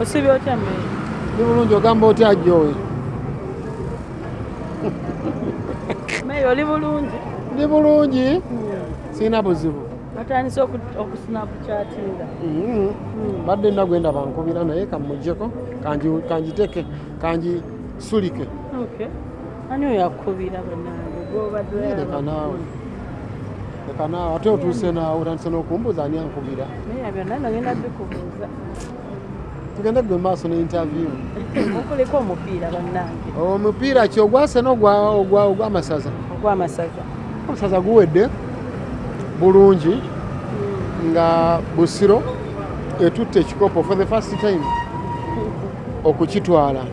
osibye otya mmere? Ndi bulungi ogamba otya oli bulungi? Ndi bulungi? Sirina buzibu. Atandise oku- okusinapu kyatinga Mhm. badde nagwenda bankubira naye kamugjeko kangi- kangiteke kangisulike Okay. ani oyo akubira bannange? Gwobadde leka naawe. leka naawe. Ate otuuse naawe otandise n'okumbuuza ani ankubira? Naye byonna nagenda bikubuuza tugende gwe maaso ne interview. Okuliko omupiira bannange. Omupiira ki? Ogwase n'ogwa- ogwa- ogw'amasaza omusaza guwedde bulungi nga busiro etutte ekikopo for the first time okukitwala.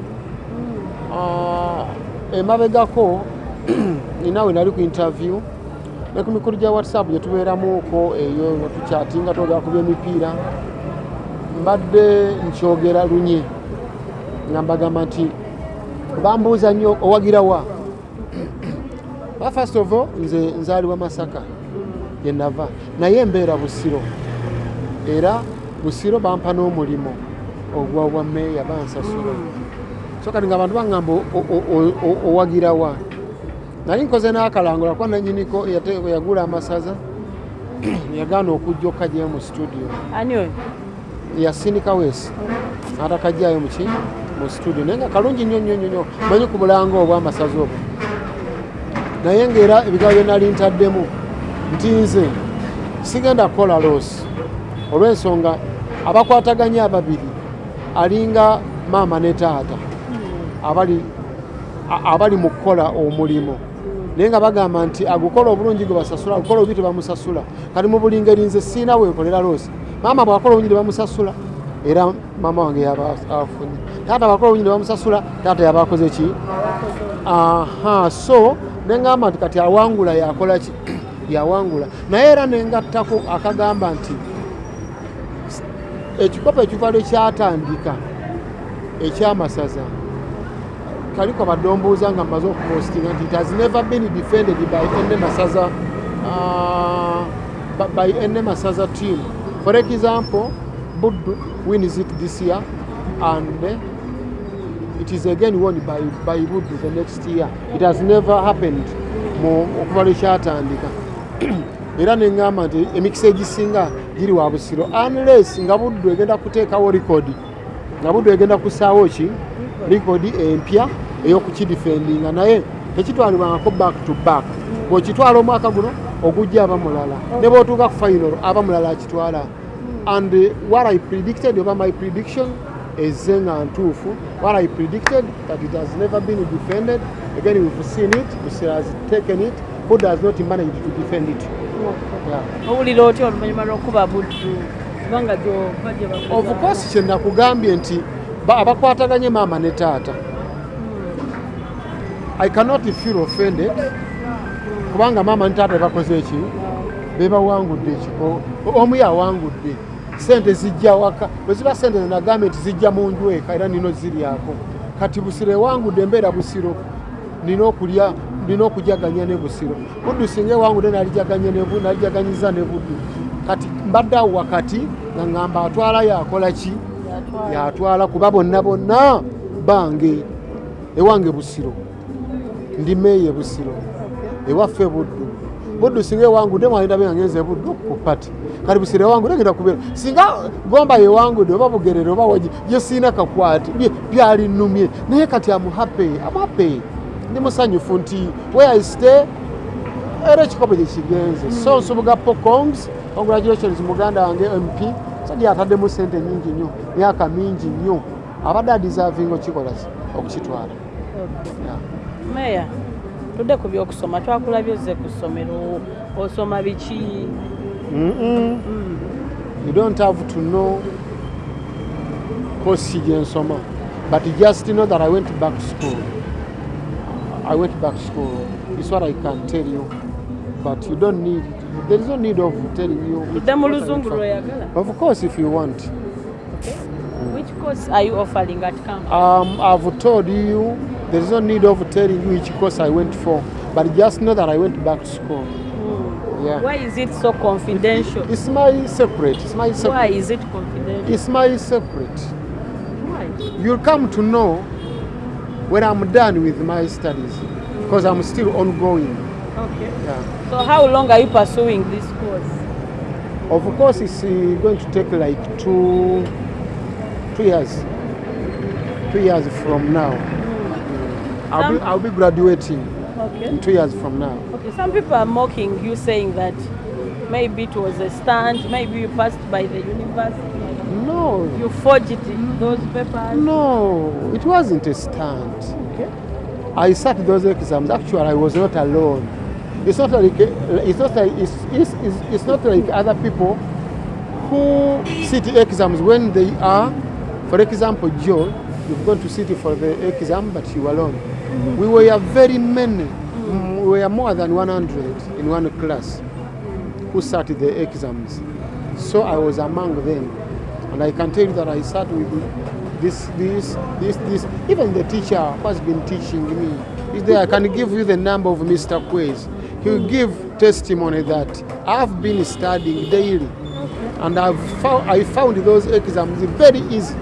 Ah, emabegako ninawe nali ku interview ne ku mikulu gya whatsapp gye tubeeramuuko eyo nga tukyatinga twogera ku byemipiira mbadde nkyogera lunye nga mbagamba nti bambuuza nnyo owagirawa ba first of all nze nzaalibwa masaka gye nava. Naye mbeera busiro. Era busiro bampa n'omulimu ogwa bwa meeya bansasula so kati nga abantu baŋŋamba owagirawa nali nkoze n'akalangula kuba nanyiniko yagula amasaza yagaana okujja okukajyayo mu studio. Ani oyo yasindika weesi atakajjayo muki mu studio. Naye nga kalungi nnyo nnyo nnyo manyi ku bulanga obw'amasaza obwo naye ngaera ebigambo bye nali ntaddemu. Nti nze sigenda kukola loosi olw'ensonga abakwataganya ababiri. Alinga maama ne taata. Abali abali mu kukola omulimu. Naye nga bagamba nti agukola obulungi gwe basasula agukola obubi tebamusasula. Kati mu buli ngeri nze siina wenkolera loosi maama bwakola obulungi tebamusasula era maama wange yaba afunye. Taata bwakola obulungi tebamusasula taata yaba akoze ki? Aha so neŋŋamba nti kati awangula yakola ki? Yawangula. Naye era nengattako akagamba nti ekikopo ekiva lwe kyatandika ekyamasaza kaliko badde ombuuza nga mmaze okupostinga nti it has never been defended by ene masaza b- by ene masaza team for example buddu wins it this year and eh, it is again won by, by buddu the next year. It has never happened okuva lwe kyatandika era neŋŋamba nti emikisa egisinga giri wa busiro. Unless nga buddu egenda kuteekawo likodi nga buddu egenda kusaawo ki? Likodi empya ey'okukidifendinga naye tekitwalibwangako back to back. Bw'okitwala omwaka guno ogujja aba mulala. Ne bw'otuuka ku final aba mulala akitwala. And uh, what i predicted oba my prediction ezze nga ntuufu. What i predicted that it has never been defended. Again we've seen it. Busiro has taken it. Who does not manage to defend it? Owulira otya oluvannyuma lw'okuba buddu kubanga of course kye nakugambye nti ba- abakwataganye maama ne taata. I cannot feel offended kubanga maama ne taata bebakoze eki bebawangudde ekiko omu yawangudde sente zijja waka. Bwe ziba sente zenagambye nti zijja mu nju eka era nino ziryako kati busiro ewangudde embeera busiro. Nina okulya nina okujaganya ne busiro. Buddu singa ewangudde nalijaganyiza ne buddu kati mbadde awo wakati nga ŋŋamba atwala yakola ki? Yatwala. yatwala kuba bonna bonna bange. Ewange busiro. Ndi meeye busiro ewaffe buddu. Buddu singa ewangudde mwalindabye nga ngenze buddu? Ku pati. Kati busiro ewangudde ngenda kubeera. Singa gomba yewangudde oba bugerere oba wagi gye siina kakwati bye- byali nnumye naye kati amuhape amuhape ndi musanyufu nti where I stay era ekikopo gye kigenze. So nsubuga pokongs congratulations muganda wange mp sadi ataddemu sente nyingi nnyo myaka mingi nnyo. Abadde adisavinga okikola ki? okukitwala. Meya tudde ku byokusoma twakulabye ozze ku ssomero osoma biki? Mm-mm. you don't have to know kosi gyensoma but just know that i went back to school. I went back to school. Is what i can tell you. But you don't need there is no need of telling you tudde mu luzungu lweyagala of course if you want. Which course are you offering at campus? Um, I've told you there is no need of telling you which course I went for, but just know that I went back to school. Yeah. why is it so confidential It's my secret. It's my secret. why is it confidential It's my secret. Why? You'll come to know when I'm done with my studies because I'm still ongoing. Okay. Yeah. So how long are you pursuing this course? Of course, it's uh, going to take like two, two years. Two years from now. I'll be, I'll be graduating Okay. in two years from now. Okay. Some people are mocking you, saying that maybe it was a stunt, maybe you passed by the university, No, you forged it, those papers. no, it wasn't a stunt. Okay. I sat those exams. Actually, I was not alone. It's not like it's not like it's, it's, it's, it's not like other people who sit exams when they are, for example, Joe, you've gone to sit for the exam, but you alone. We were very many. Mm, We were more than 100 in one class who sat the exams. So I was among them. And I can tell you that I sat with this, this, this, this. Even the teacher who has been teaching me is there. I can give you the number of Mr. Quays. He will give testimony that I've been studying daily. And I've found, I found those exams very easy.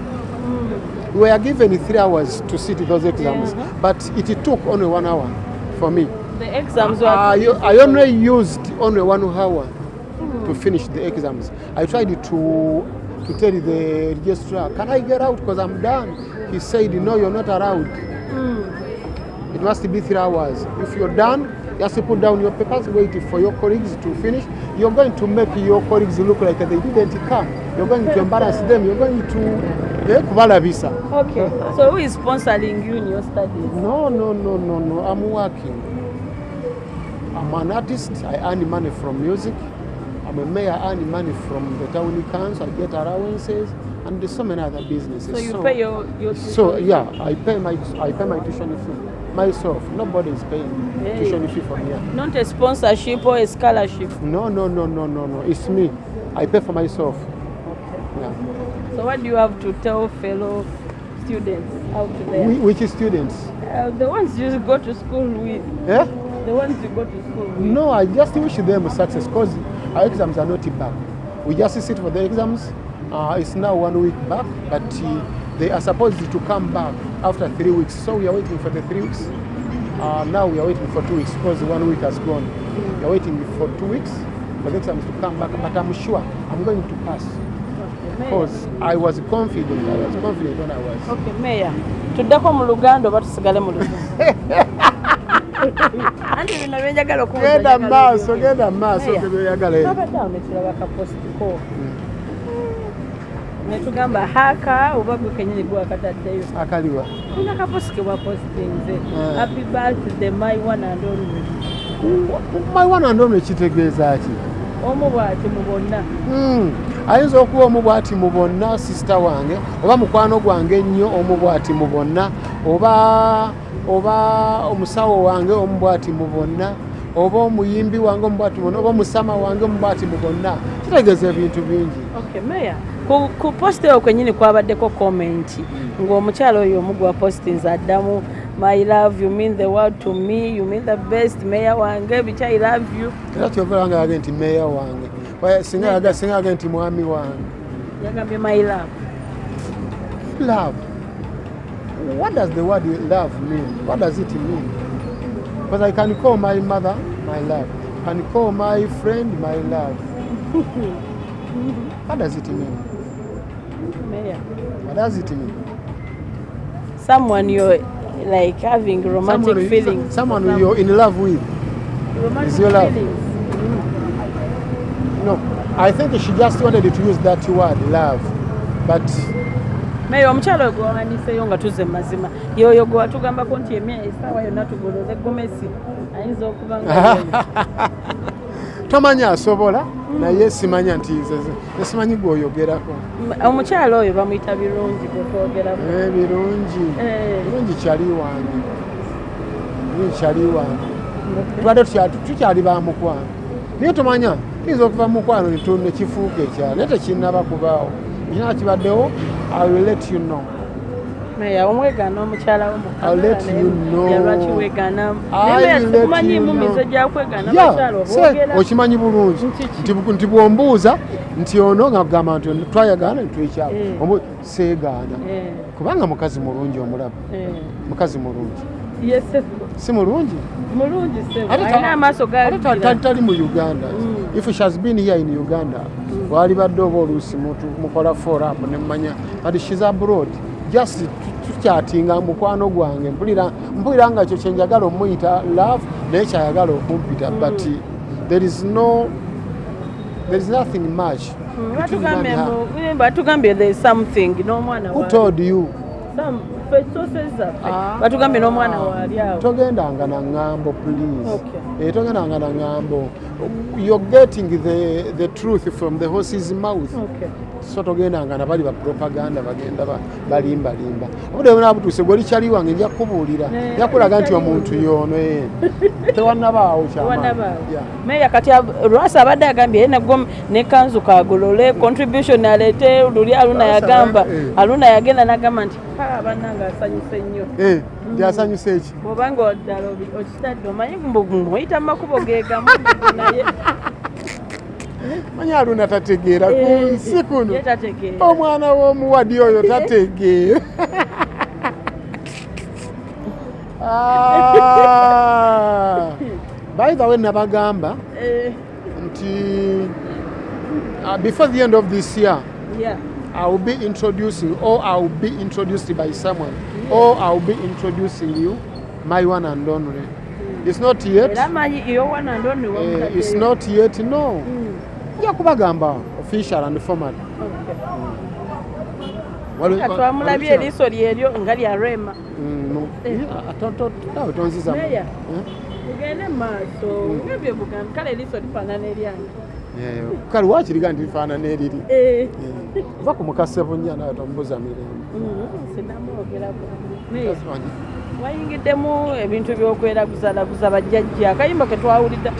We were given three hours to sit those exams, Yeah. but it took only one hour for me. The exams were. I, I only used only one hour to finish the exams. I tried to to tell the registrar, can I get out because I'm done? He said, no, you're not allowed. It must be three hours. If you're done, you have to put down your papers, wait for your colleagues to finish. You're going to make your colleagues look like they didn't come. You're going to embarrass them. You're going to eh, kubalabisa. Okay. So who is sponsoring you in your studies? No, no, no, no, no. I'm working. I'm an artist. I earn money from music. I'm a mayor. I earn money from the town council. I get allowances and there's so many other businesses. So you pay your your. So yeah, I pay my I pay my tuition fee myself. Nobody is paying tuition fee for me. Not a sponsorship or a scholarship. No, no, no, no, no, no. It's me. I pay for myself. Yeah. So what do you have to tell fellow students out there? Whi- Which students? Uh, the ones you go to school with, Yeah? the ones you go to school with. No, I just wish them success because our exams are not back. We just sit for the exams. Uh, it's now one week back, but uh, they are supposed to come back after three weeks. So we are waiting for the three weeks. Uh, now we are waiting for two weeks because one week has gone. We are waiting for two weeks for the exams to come back, but I'm sure I'm going to pass. Because I was confident. I was confident when I was. Okay, Mayor. tuddeko mu luganda oba tusigale mu luzungu anti bino byenjagala okubuuza Genda maaso, genda maaso Mayor, tebyeyagala ebyo. twabadde awo ne tulaba kapositiko ne tugamba haka oba gwe kenyini gwe wakataddeyo akaliwa tulina kaposike bwapositinze Ah. happy birthday my one and only my one and only kitegeeza ki omu bw'ati mu bonna. Mm. ayinza okuba omu bw'ati mu bonna sisita wange oba mukwano gwange ennyo omu bw'ati mu bonna oba oba omusawo wange omu bw'ati mu bonna oba omuyimbi wange omu bw'ati mu bonna oba omusama wange omu bw'ati mu bonna. Kitegeeza ebintu bingi. Okay meya ku, post eyo kwenyini kwabaddeko komenti ng'omukyala oyo omu gwa postinze addamu my love you mean the world to me? You mean the best meya wange? Which i love you. Era very yage nti mayor wange. Why singa singa yage nti mwami wange. Yagambye my love. Love? What does the word love mean? What does it mean? Because i can call my mother my love. I can call my friend my love. What does it mean? Meya what does it mean? Someone you're like having romantic someone, feelings. someone for you're in love with. Romantic is your love. feelings. no. I think she just wanted to use that word love. But meya omukyala oyo gwewawandiiseyo nga tuzze mu mazima yoyo gwe watugambako nti emya esaawa yonna tugoloze gomesi ayinza okuba nga tomanya asobola naye simanya nti nze nesimanyi gweoyogerako omukyala oyo bamuyita birungi gwetwogeramu Eh, birungi. Eh. birungi kyali wange. Birungi kyali wange. Tubadde tukya- tukyali ba mukwano. Naye tomanya tuyinza okuva mu mukwano nekifuuka ekyalo naye tekinnaba kubaawo. Ekina kibaddewo i will let you know meya omwegaana omukyala wo mu I'll let Kampala you naye know. yalwaki weegaana I naye will let sikumanyiimu you know. mize gyakwegaana Yeah, bakyala se, oboogera okimanyi bulungi. Nti bwombuuza nti ono nga kugamba nti twayagaana netwekyalo Eh. seegaana. Eh, kubanga mukazi mulungi omulaba eh. mukazi mulungi. Si mulungi? Tali mu uganda. Mm. if she has been here in uganda walibadde oba oluusi mukola forap nemanya but shes abroad just tu- tukyatinga mukwano gwange. Mpulira nga ekyo kyenjagala omuyita love naye kyayagala okumpita but there is no there is nothing much Mm, batugambye batugambye there is something n'omwana who told you? Ah. batugambye n'omwana waali awo. Togendanga na ŋŋambo please. Eh, togendanga na ŋŋambo you're getting the, the truth from the horse's mouth. Okay. So togendanga na bali bapropaganda bagenda ba- balimbalimba obudde buna butuuse gwoli kyali wange nja kukubuulira Eh, yakulaga nti kyali omuntu yono eh. tewannabaawo kyamaanyi. wanabaawo Yeah. meya kati lwasa abadde agambye ye nagwo ne kanzu kagolole contribution aleete luli aluna yagamba eh. aluna yagenda nagamba nti "Ha, bannange asanyuse nnyo Eh, nti asanyusa eki bwobanga ddala okitadde omanyi muyita mu makubo gegamu naye manyi aluna tategeera ku Eh, nsi kuno omwana w'omuwadi oyo tategeera Ah. by the way nabagamba Eh, nti uh, before the end of this year. I will be introducing or I will be introduced by someone or I will be introducing you my one and only. It's not yet. Uh, it's not yet no nja kubagamba official and formal twamulabye eriiso lyeryo nga lya rema. Mm, tawe tonziza tugende maaso ngabye bugambi kale eriiso lifaanana eryange. Eh, kale wakiriga nti lifaanana eriri? Eh, va ku mukase bunnya nawe tomubuza mirembe. Mm, Tasmanyi. wayingiddemu ebintu by'okweraguzalaguza bajjajja akayimba ke twawulidda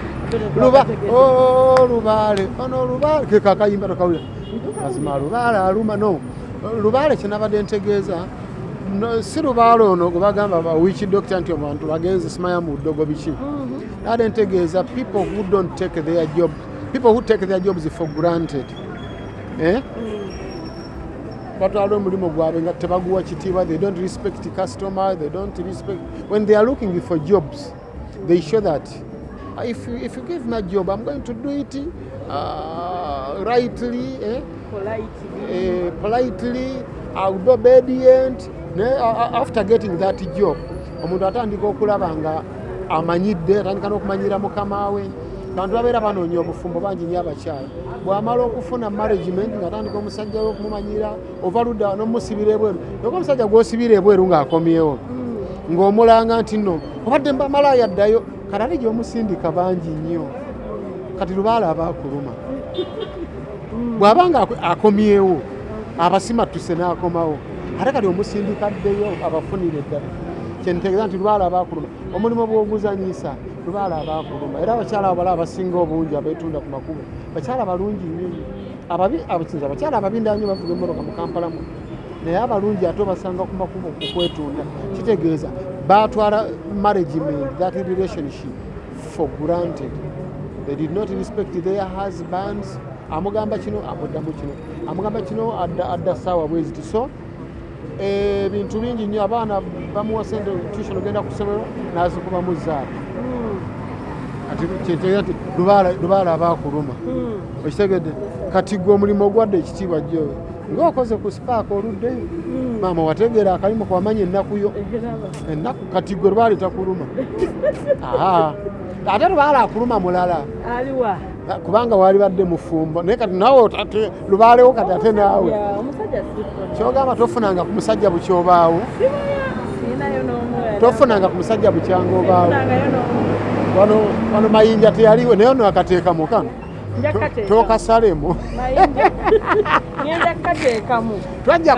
luba oh, lubaale ono lubaale ke kakayimba tokawulira mazima lubaale aluma no. Lubaale kyenabadde ntegeeza si lubaale ono gwe bagamba bawiiki dokita nti abantu bagenze simanya mu ddogo biki. Nabadde ntegeeza people who don't take their job people who take their jobs for granted eh? batwala omulimu gwabwe nga tebaguwa kitiibwa they don't respect customer they don't respect when they are looking for jobs they show that if you, if you give me a job i'm going to do it uh, rightly eh? uh, politely I'll be obedient. Ne after getting that job omuntu atandika okulaba nga amanyidde atandika n'okumanyira mukama we. Bantu babeera banoonya obufumbo bangi nyo abakyala. Bw'amala okufuna management ng'atandika omusajja we okumumanyira ova ludda n'omusibira ebweru yoka omusajja gw'osibira ebweru ng'akomyewo ng'omulanga nti nno obadde mbamalayo addayo kalali gy'omusindika bangi nnyo kati lubaala aba akuluma. Bw'aba nga ako- akomyewo abasimatuse n'akomawo ate kati omusindika addeyo abafunire eddala kyentegeeza nti lubaala abaakuluma omulimu bw'oguzanyisa lubaala abaakuluma era abakyala abo bala abasinga obungi abeetunda ku makubo bakyala balungi nnyo. Ababi abakinza abakyala ababi ndanyo bavuga emmotoka mu kampala mu naye abalungi ate obasanga ku makubo ku kwetunda kitegeeza baatwala management that relationship for granted. They did not respect their husbands. Amugamba kino amuddamu kino. Amugamba kino adda, saawa bweziti so ebintu bingi nnyo abaana bamuwa sente tuition ogenda ku ssomero nazikubamu zaala kati lubaala abaakuluma okitegedde kati gwe omulimu ogwadde ekitiibwa jjowe ng'okoze ku sipaaka oluddeyo maama wategeera akalimu kwamanya ennaku yo. Ennaku kati gwe lubaale takuluma. Ate lubaale akuluma mulala. Aliwa kubanga wali badde mufumbo naye kati nawe ate lubaalewo kati ate naawe. kyogamba tofunanga ku musajja bukyobaawo. Tofunanga ku musajja bukyanga obaawo wano mayinja teyaliwo naye ono akateekamu kano nja To- kateekamu. tookasalemu mayinja ngenda kukateekamu twajja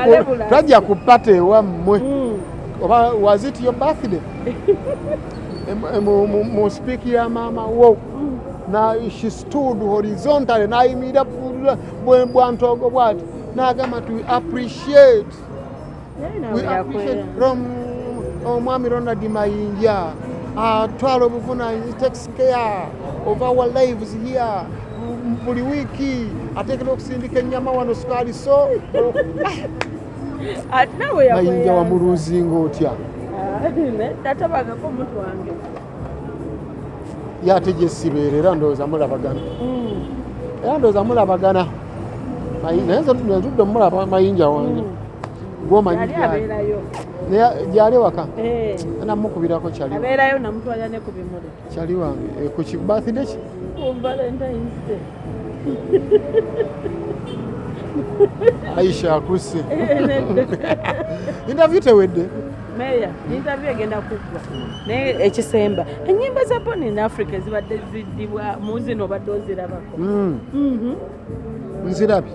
ku- pata ewammwe Mm. oba was it your birthday? Em- em- mu- sipiiki ya maama wo. Na she stood horizontally nayimirira bwantogo bwati. N'agamba Naye We appreciate yakwera. Rom- omwami ronald mayinja. Atwala obuvunaanyi takes care of our lives here buli wiiki ateekera okusindika ennyama wano sukaali so. Ate nawe mayinja wamuluuzinga otya tatabagako omuntu wange. Yate gyesibeera era ndowooza mulabagana. Mm. era ndowooza mulabagana. Naye nze netudde omulaba mayinja wange gwomanyi yali gyali waka? Eh, namukubirako kyali. Abeerayo namutwala ne ku bimuli. Kyali wange. Eh, ku ki birthday ki? Aisha akusse. Eh, interview tewedde? Meya interview egenda kuggwa naye ekisemba. Enyimba za born in africa zibadde ziddibwa mu zino obadde ozirabako. Mm, Mhm. Nzirabye?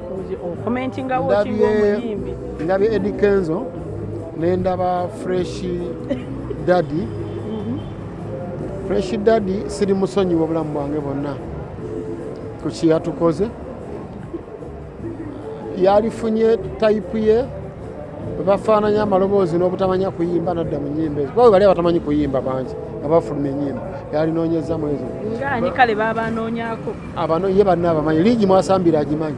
Ndabye edi kenzo nendaba fresh dadi Mhm. fresh dadi siri musonyiwa obulamu bwange bwonna. Ku kiyatukoze yalifunye tayipu ye webafaananya amaloboozi n'obutamanya kuyimba nadda mu nyimba ezo. Kuba bali abatamanyi kuyimba bangi abafuluma enyimba yalinoonyezamu ezo. Ngaani kale babanoonyako abano ye banna abamanyi liigi mwasambire agimanyi.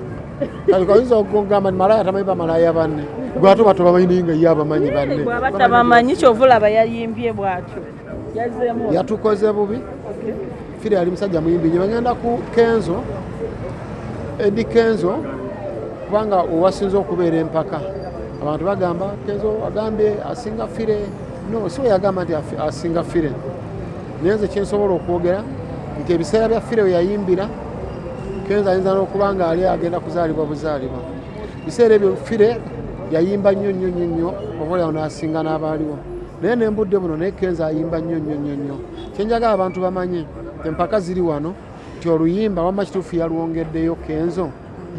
Kale oyinza okugamba malaya tamanyi bamalaya banne? Gwate bato bamanyi naye nga ye abamanyi banne. bwaba tabamanyi kyovulaba yayimbye bw'atyo. Yatukoze bubi. Fire yali musajja muyimbi nye bagenda ku kenzo edi kenzo kubanga owasinze okubeera empaka. Abantu bagamba kenzo agambye asinga fire no we yagamba nti asinga fire. Naye nze kyensobola okwogera nti ebiseera bya fire we yayimbira kenzo ayinza n'okuba nga ali agenda kuzaalibwa buzaalibwa. Biseera ebyo fire yayimba nnyo nnyo nnyo nnyo obaolyawo n'asinga n'abaaliwo. Naye nembudde buno naye kenzo ayimba nnyo nnyo nnyo nnyo. Kyenjagala abantu bamanye empaka ziri wano nti oluyimba wamma kituufu yalwongeddeyo kenzo.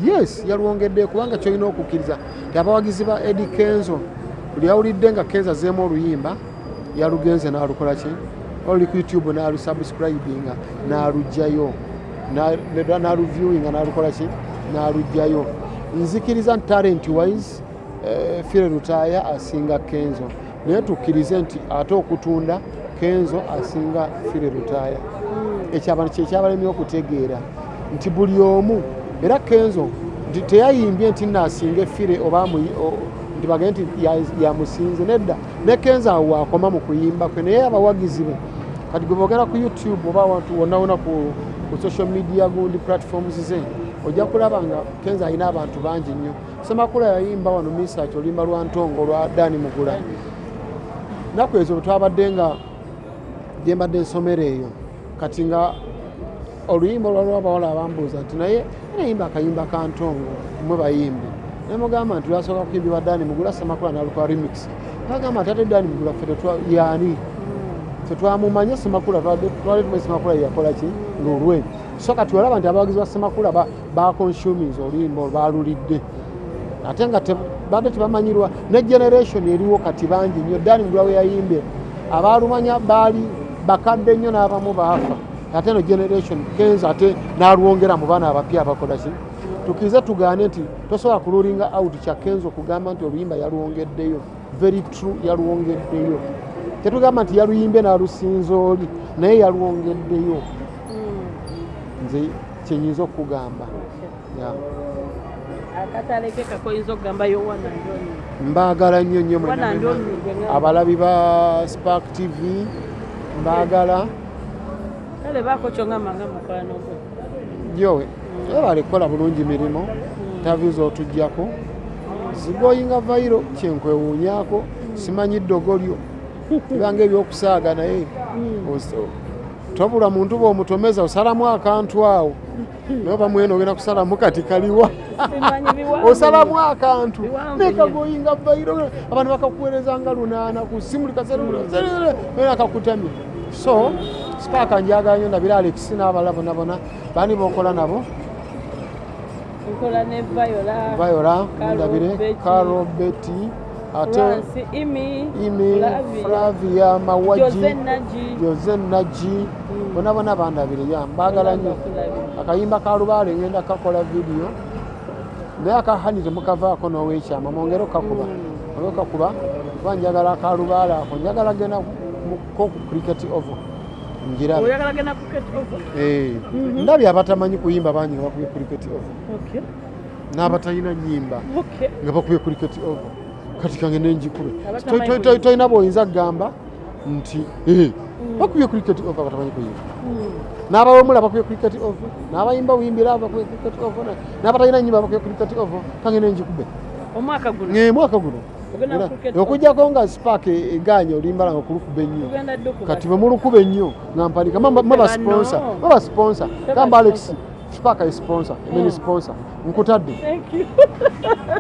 Yes yalwongeddeyo kubanga kyolina okukkiriza. Nti abawagizi ba edi kenzo buli yawulidde nga kenzo azeemu oluyimba yalugenze n'alukola ki? Oli ku youtube n'alusubscribinga n'alugjayo na- n'aluviewinga n'alukola ki? N'alugjayo nzikiriza nti talent wise eh, fire lutaaya asinga kenzo. Naye tukkirize nti ate okutunda kenzo asinga fire lutaaya ekyo abantu kyekyabalemye okutegeera nti buli omu era kenzo nti teyayimbye nti naasinga effire oba nti bagende nti ya- yamusinze nedda. Ne kenzo awo wakoma mu kuyimba kwe naye abawagizi be kati gwe bogera ku youtube oba awantu wonna ku, ku social media gundi platforms ze ojja kulaba nga kenzo alina abantu bangi nnyo. Semakula yayimba wano misach oluyimba lwa ntongo lwa dani mugula naku ezo bwe twabadde nga gyembadde ensomero eyo kati nga oluyimba olwaliwo abawala abambuuza nti naye nayimba akayimba ka ntongo mwe bayimbi naye mugamba nti lwasooka kuyimbibwa dani mugula semakula nalukwa remix. Bagamba nti ate dani mugula ffe tetwa- yaani tetwamumanye semakula twali tumanyi semakula yeyakola ki? Ngaolwebyo so kati olaba nti abawagizi ba semakula ba- baconsuminza oluyimba balulidde ate nga badde tebamanyirwa. Ne generation eriwo kati bangi nnyo. Dani mugula we yayimbye abaalumanya baali bakadde nnyo n'abamu baafa. Ate no generation kenza ate n'alwongera mu baana abapya abakola ki tukirize tugaane nti tosobola kululinga out kya kenzo okugamba nti oluyimba yalwongeddeyo very true yalwongeddeyo tetugamba nti yaluyimbye n'alusinza oli naye yalwongeddeyo nze kyenyinza okugamba mbaagala nnyo nnyo abalabi ba spark tv mbaagala. Kale baako kyongamba nga mukwano gwe jowe ebale kukola bulungi mirimu tavi z'otugjako zigoyinga vairo kyenkwewuunyako simanyi ddogo lyo ibanga ebyokusaaga naye tobula muntu bw'omutomeza osalamu akantu awo. Naye oba mwene ogenda kusalamu kati kaliwa. Osalamu akantu. nekagoyinga vairo abantu bakakuweereza nga lunaana ku simu likaseera akakutamya so spaaka njagala nnyo nabira alex n'abala bonna bonna. Bani bokola nabo nkola ne viola viola ndabire Betty, caro beti ate Florence, imi imi Flavia, mawaji Jose Naji. Jose naji. Bonna bonna bandabire ya mbagala nnyo. Akayimba ka lubaale ngenda kakola vidiyo naye akahani temukavaako n'owekyama mwongere okakuba olwokakuba kuba njagala akalubaala ako njagala genda ko ku cricket ovo njirabe oyagala genda ku cricket over Eh, Mhm. ndabye abatamanyi kuyimba bangi nga bakubye cricket ovo okay n'abatalina nyimba okay nga bakubye cricket ovo kati kange nenjikube Abatamanyi To- to- to- kuyimba. tolina bwoyinza kugamba nti eh, bakubye cricket ovo abatamanyi kuyimba. Mm. n'abawemula bakubye cricket ovo n'abayimba buyimbira bakubye cricket ovo n'abatalina nyimba bakubye cricket ovo kange nenjikube omwaka guno Okujjako nga spark eganye olimbala nga okulukuba ennyo. Kati bwe mulukuba ennyo nga mpalika maba Bano. sponsor maba sponsor. Teba gamba alex sponsor. Emeni Mm. sponsor nkutadde